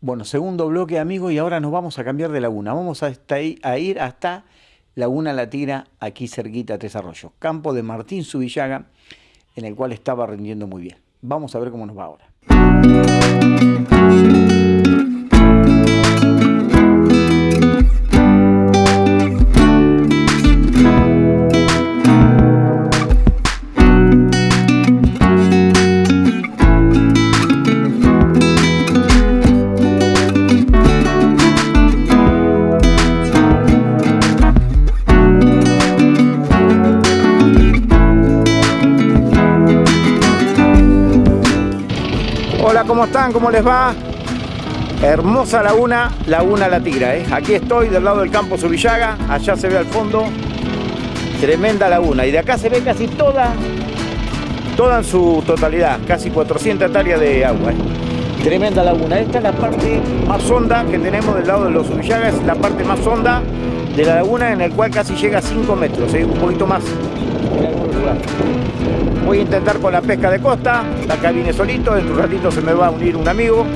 Bueno, segundo bloque, amigos, y ahora nos vamos a cambiar de laguna. Vamos a, a ir hasta Laguna La Tira, aquí cerquita Tres Arroyos. Campo de Martín Subillaga, en el cual estaba rindiendo muy bien. Vamos a ver cómo nos va ahora. ¿Cómo están? ¿Cómo les va? Hermosa laguna, Laguna La Tigra. ¿eh? Aquí estoy del lado del campo Subillaga, allá se ve al fondo, tremenda laguna. Y de acá se ve casi toda, toda en su totalidad, casi 400 hectáreas de agua. ¿eh? Tremenda laguna. Esta es la parte más honda que tenemos del lado de los Subillagas, es la parte más honda de la laguna en el cual casi llega a 5 metros, ¿eh? un poquito más Voy a intentar con la pesca de costa, acá vine solito, en un ratito se me va a unir un amigo.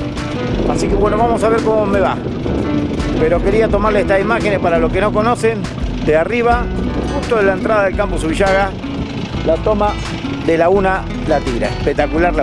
Así que bueno, vamos a ver cómo me va. Pero quería tomarle estas imágenes para los que no conocen, de arriba, justo de la entrada del campo Subillaga, la toma de Laguna La Tira, espectacular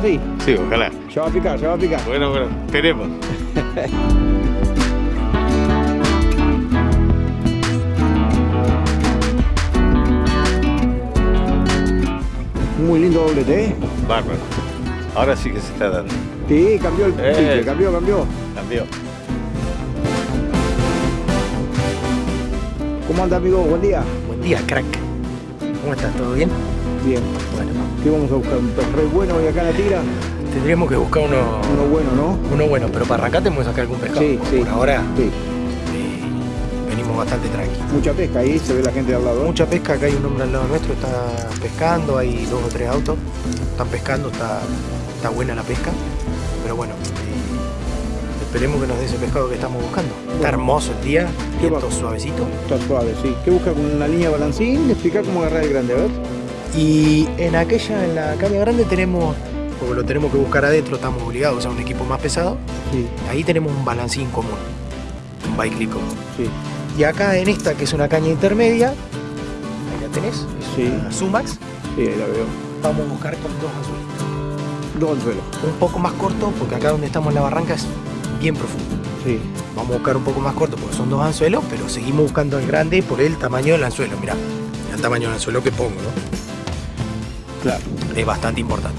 laguna. Sí, ojalá. Se va a picar, se va a picar. Bueno, bueno, esperemos. Muy lindo doblete, ¿eh? Bárbaro. Ahora sí que se está dando. Sí, cambió el eh, cambió, cambió. Cambió. ¿Cómo anda, amigo? Buen día. Crack. ¿Cómo estás? ¿Todo bien? Bien. Bueno. ¿Qué vamos a buscar? ¿Un pez bueno hoy acá en la tira? Tendríamos que buscar uno... Uno bueno, ¿no? Uno bueno, pero para arrancar tenemos que sacar algún pescado. Sí, sí. Por ahora sí. Eh, venimos bastante tranquilos. Mucha pesca ahí, se ve la gente al lado. Mucha pesca, acá hay un hombre al lado nuestro, está pescando, hay dos o tres autos, están pescando, está, está buena la pesca. Pero bueno, eh, esperemos que nos dé ese pescado que estamos buscando. Está hermoso el día, viento suavecito. Está suave, sí. ¿Qué busca con una línea balancín? Explicar cómo agarrar el grande, a ver. Y en aquella, en la caña grande tenemos porque lo tenemos que buscar adentro, estamos obligados a un equipo más pesado. Ahí tenemos un balancín común, un bike común. Y acá en esta, que es una caña intermedia, ahí la tenés, es una Sumax. Sí, ahí la veo. Vamos a buscar con dos anzuelos. Dos anzuelos. Un poco más corto, porque acá donde estamos en la barranca es bien profundo. Sí. Vamos a buscar un poco más corto, porque son dos anzuelos, pero seguimos buscando el grande por el tamaño del anzuelo. Mirá, el tamaño del anzuelo que pongo, ¿no? Claro. Es bastante importante.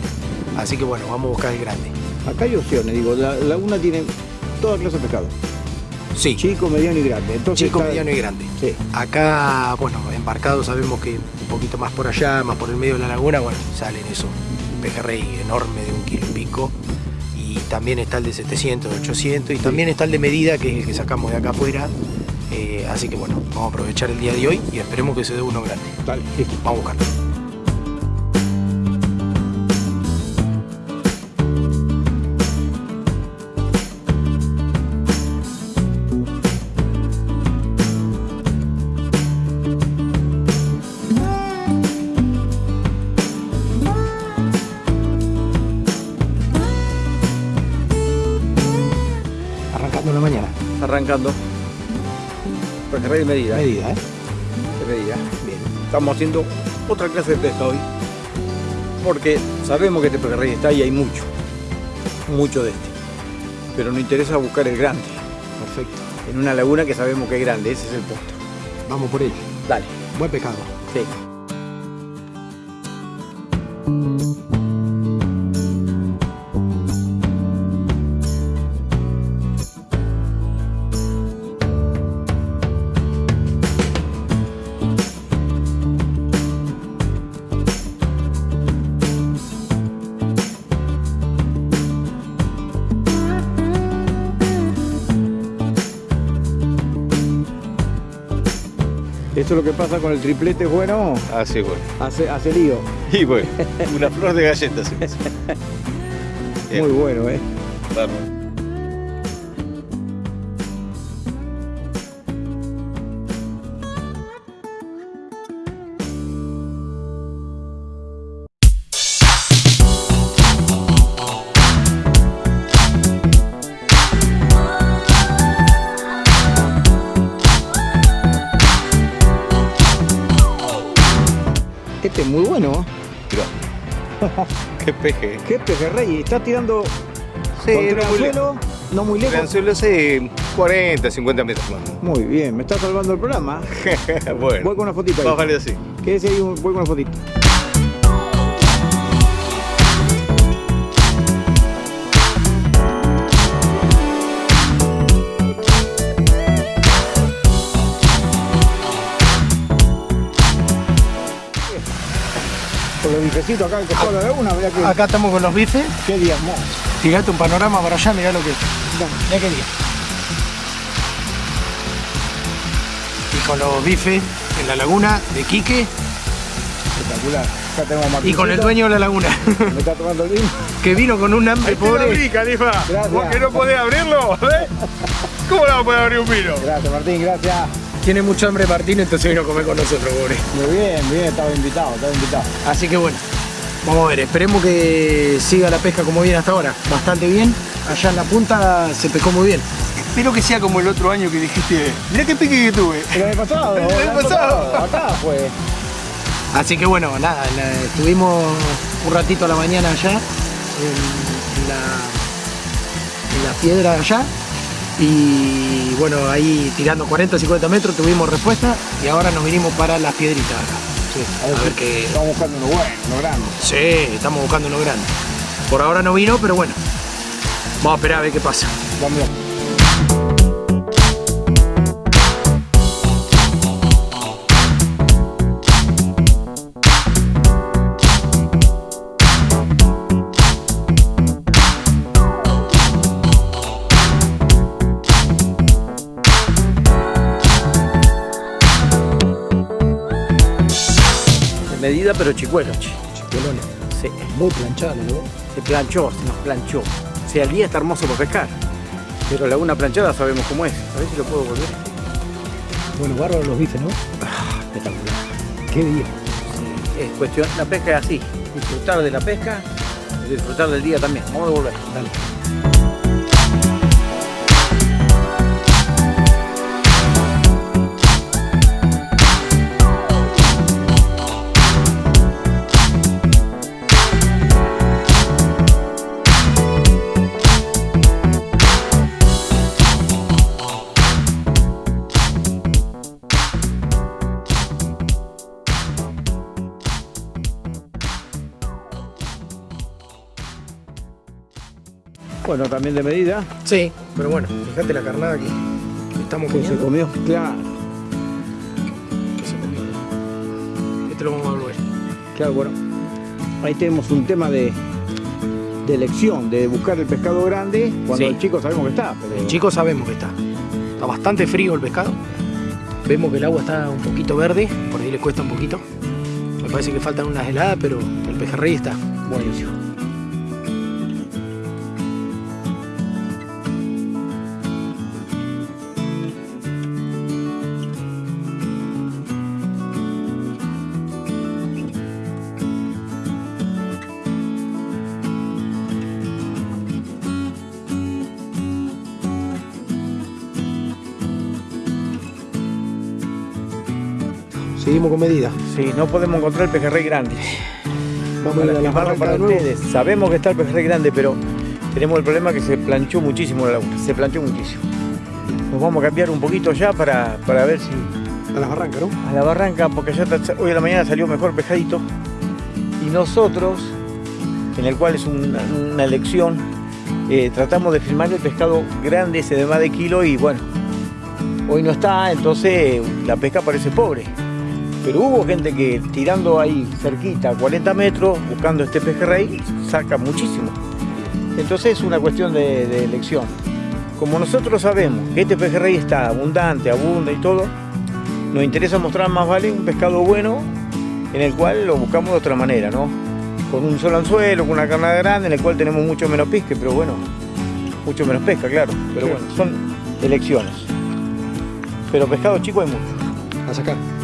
Así que bueno, vamos a buscar el grande. Acá hay opciones, digo, la laguna tiene toda clase de pescado. Sí. Chico, mediano y grande. Entonces Chico, mediano y grande. Sí. Acá, bueno, embarcado sabemos que un poquito más por allá, más por el medio de la laguna, bueno, salen eso, un pejerrey enorme de un kilo y pico. Y también está el de 700, 800 y también está el de medida que es el que sacamos de acá afuera. Eh, así que bueno, vamos a aprovechar el día de hoy y esperemos que se dé uno grande. Dale, Vamos a buscarlo. Arrancando. Pejerrey de medida. Medida, ¿eh? De medida. Bien. Estamos haciendo otra clase de pesca hoy. Porque sabemos que este pejerrey está y hay mucho. Mucho de este. Pero nos interesa buscar el grande. Perfecto. En una laguna que sabemos que es grande. Ese es el punto. Vamos por ello. Dale. Buen pescado. Sí. Esto es lo que pasa con el triplete bueno, Así, bueno. hace, hace lío. Y bueno, una flor de galletas. Muy bueno, ¿eh? Vamos. Mirá. Qué peje. ¿Qué pejerrey? Está tirando Sí, contra no el muy suelo, no muy lejos. lejos. Lanzuelo hace 40, 50 metros más. Muy bien, me está salvando el programa. bueno. Voy con una fotito Más ahí. vale así. Quédese ahí, voy con una fotito. Los bifecitos acá, de mirá que, estamos con los bifes. qué día hermoso. Tirate un panorama para allá, mirá lo que es. Mirá qué día. Y con los bifes en la laguna de Quique Espectacular. Acá tenemos a y con el dueño de la laguna, Me está tomando el vino. que vino con un hambre pobre. Califa. Gracias. ¿Vos que no podés abrirlo? ¿eh? ¿Cómo no podés abrir un vino? Gracias, Martín, gracias. Tiene mucho hambre Martín, entonces vino a comer con nosotros, pobre. Muy bien, bien, estaba invitado, estaba invitado. Así que bueno, vamos a ver, esperemos que siga la pesca como viene hasta ahora. Bastante bien. Allá en la punta se pescó muy bien. Espero que sea como el otro año que dijiste, mirá qué pique que tuve. El año pasado, El año pasado. Acá fue. Así que bueno, nada, la- estuvimos un ratito a la mañana allá, en, en la, en la piedra allá, y bueno, ahí tirando 40, 50 metros tuvimos respuesta, y ahora nos vinimos para las piedritas acá. Sí, A ver qué... Estamos buscando uno bueno, uno grande. Sí, estamos buscando uno grande. Por ahora no vino, pero bueno, vamos a esperar a ver qué pasa. Vamos. Medida, pero chicuelo, che. Chicuelones. Sí, Muy planchado, ¿no? se planchó, se nos planchó. O sea, el día está hermoso para pescar. Pero la una planchada sabemos cómo es. A ver si lo puedo volver. Bueno, bárbaros los bifes, ¿no? Espectacular. Qué día. Es cuestión, la pesca es así. Disfrutar de la pesca y disfrutar del día también. Vamos a volver. Dale. Bueno, también de medida. Sí, pero bueno, fíjate la carnada que que estamos Que se comiendo. comió. Claro. que se comió. Este lo vamos a volver. Claro, bueno. Ahí tenemos un tema de, de elección, de buscar el pescado grande cuando Sí. el chico sabemos que está. Pero... El chico sabemos que está. Está bastante frío el pescado. Vemos que el agua está un poquito verde, por ahí le cuesta un poquito. Me parece que faltan unas heladas, pero el pejerrey está. Buenísimo. Con medida. Sí, no podemos encontrar el pejerrey grande. Vamos a la Para ustedes. Sabemos que está el pejerrey grande, pero tenemos el problema que se planchó muchísimo la laguna. Se planchó muchísimo. Nos vamos a cambiar un poquito ya para, para ver si A la barranca, ¿no? a la barranca, porque ya está- hoy a la mañana salió mejor pescadito. Y nosotros, en el cual es una, una elección, eh, tratamos de filmar el pescado grande, ese de más de kilo, y bueno, hoy no está, entonces la pesca parece pobre. Pero hubo gente que tirando ahí cerquita, a 40 metros, buscando este pejerrey, saca muchísimo. Entonces es una cuestión de, de elección. Como nosotros sabemos que este pejerrey está abundante, abunda y todo, nos interesa mostrar más vale un pescado bueno en el cual lo buscamos de otra manera, ¿no? Con un solo anzuelo, con una carnada grande, en el cual tenemos mucho menos pesca, pero bueno, mucho menos pesca, claro. Pero bueno, son elecciones. Pero pescado chico hay mucho. A sacar.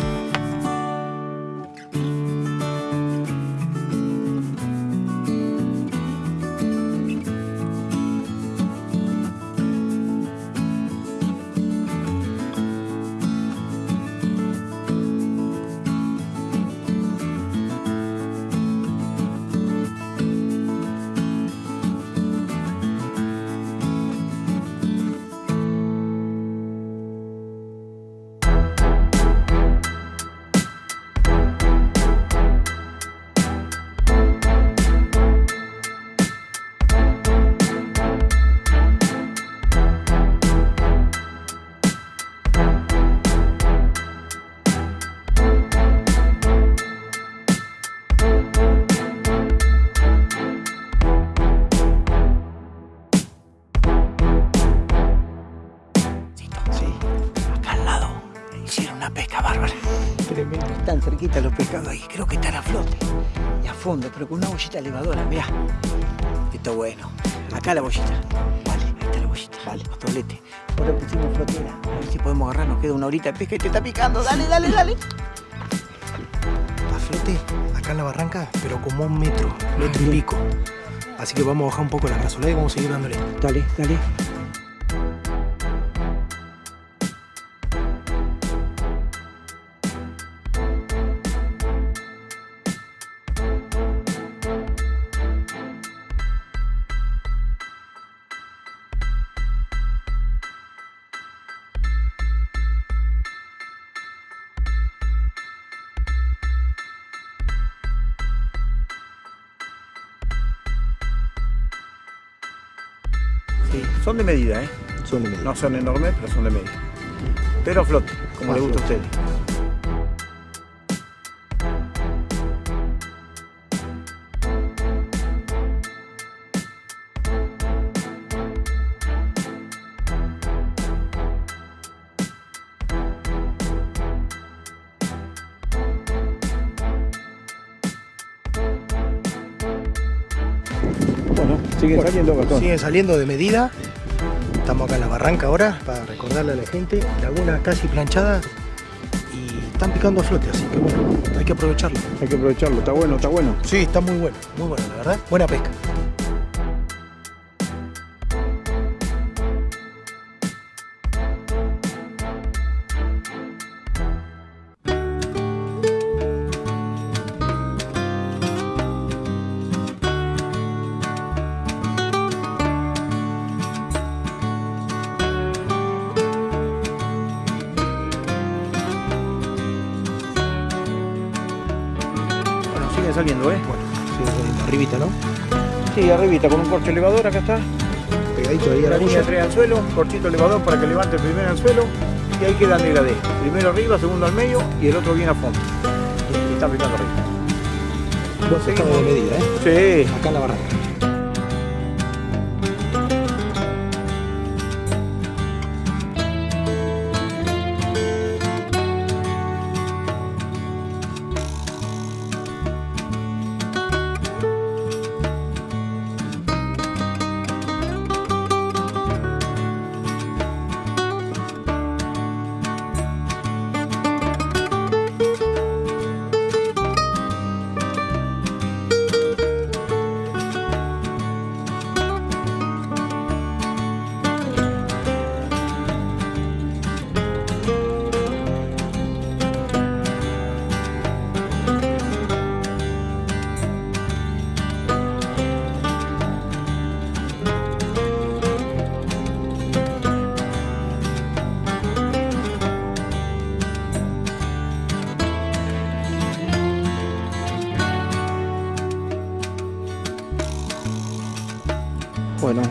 Pero con una bollita elevadora, mirá. Está bueno. Acá la bollita. Vale, ahí está la bollita. Vale, los dobletes. Ahora pusimos flotera. A ver si podemos agarrar, nos queda una horita de pesca y te está picando. Dale, dale, dale. A flote, acá en la barranca, pero como un metro, metro y pico. Así que vamos a bajar un poco la brazolada y vamos a seguir dándole. Dale, dale. Sí, son de medida, ¿eh? Son de medida. No son enormes, pero son de medida. Pero flote, como le gusta a usted. Siguen Bueno, saliendo Gastón. Siguen saliendo de medida. Estamos acá en la barranca ahora para recordarle a la gente. Laguna casi planchada y están picando a flote, así que bueno, hay que aprovecharlo. Hay que aprovecharlo, está bueno, está bueno. Sí, está muy bueno, muy bueno, la verdad. Buena pesca. Siguen saliendo, ¿eh? Bueno, arribita, ¿no? Sí, arribita, con un corcho elevador, acá está. Pegadito ahí a La línea boya. 3 anzuelo, corchito elevador para que levante el primer anzuelo. Y ahí queda el degradé. Primero arriba, segundo al medio y el otro bien a fondo. Y está picando arriba. Dos pescados de medida, ¿eh? Sí. Acá en la barranca.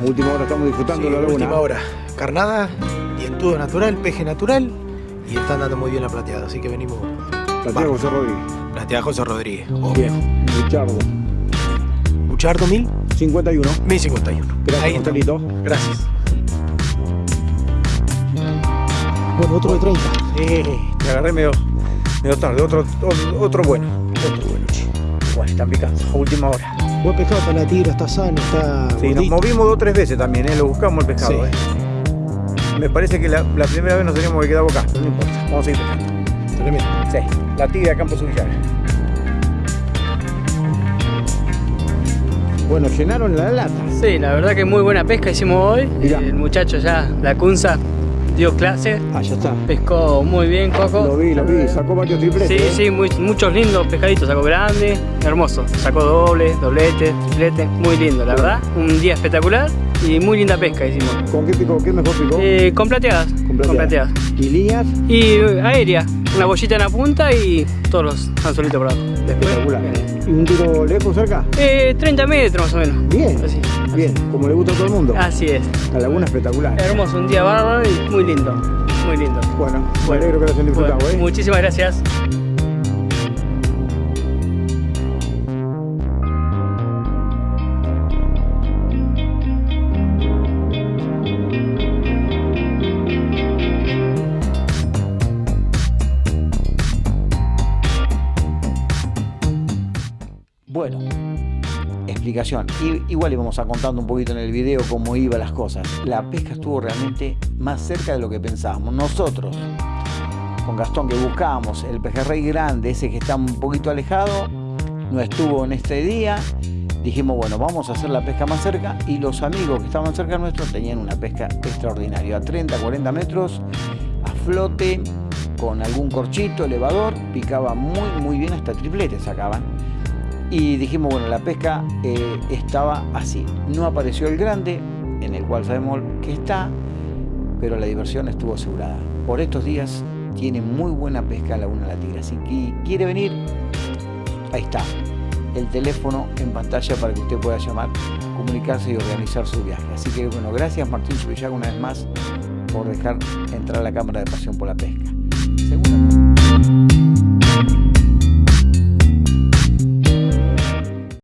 Última hora estamos disfrutando Sí, la laguna. última hora. Carnada, dientudo natural, peje natural y está andando muy bien la plateada, así que venimos. Plateado José Rodríguez. Plateada José Rodríguez, obvio. Bien, Luchardo. Buchardo 1000, 51. 1051. Gracias, Ahí. Gracias. Bueno, otro de 30. Sí, te agarré medio, medio tarde. Otro, otro, otro bueno. Otro bueno, Igual, están picando. A última hora. Buen pescado, está la tigre, está sano, está. Sí, nos movimos dos o tres veces también, ¿eh? Lo buscamos el pescado, Sí. ¿eh? Me parece que la, la primera vez nos teníamos que quedar acá, pero no importa. Vamos a seguir pescando. Tremendo. Sí, la tigre de Campo Subillaga. Bueno, llenaron la lata. Sí, la verdad que muy buena pesca hicimos hoy. Mirá. El muchacho ya, la Cunza, dio clase, Ah, ya está. pescó muy bien, Lo Coco. vi, lo vi. Sacó varios tripletes. Sí, ¿eh? sí, muy- muchos lindos pescaditos, sacó grande, hermoso. Sacó doble, doblete, triplete, muy lindo, la verdad. Un día espectacular y muy linda pesca hicimos. ¿Con qué picó? ¿Qué mejor picó? Eh, con plateadas, Con con plateadas. plateadas. ¿Y líneas? Y aérea, una bollita en la punta y todos los anzuelitos por abajo. Espectacular. ¿Y un tiro lejos cerca? eh, 30 metros más o menos. Bien. Así, Bien, como le gusta a todo el mundo. así es. La laguna espectacular. Hermoso, un día bárbaro y muy lindo. Muy lindo. Bueno, me Bueno, alegro que lo hayan disfrutado, Bueno, ¿eh? Muchísimas gracias. I- igual íbamos a contando un poquito en el video cómo iban las cosas. La pesca estuvo realmente más cerca de lo que pensábamos. Nosotros, con Gastón, que buscábamos el pejerrey grande, ese que está un poquito alejado, no estuvo en este día. Dijimos, bueno, vamos a hacer la pesca más cerca y los amigos que estaban cerca nuestros tenían una pesca extraordinaria, a 30, 40 metros, a flote, con algún corchito, elevador, picaba muy, muy bien, hasta tripletes sacaban. Y dijimos, bueno, la pesca eh, estaba así. No apareció el grande, en el cual sabemos que está, pero la diversión estuvo asegurada. Por estos días tiene muy buena pesca Laguna La Tigre. Así que quiere venir, ahí está. El teléfono en pantalla para que usted pueda llamar, comunicarse y organizar su viaje. Así que bueno, gracias Martín Subillaga una vez más por dejar entrar a la Cámara de Pasión por la Pesca. Segunda-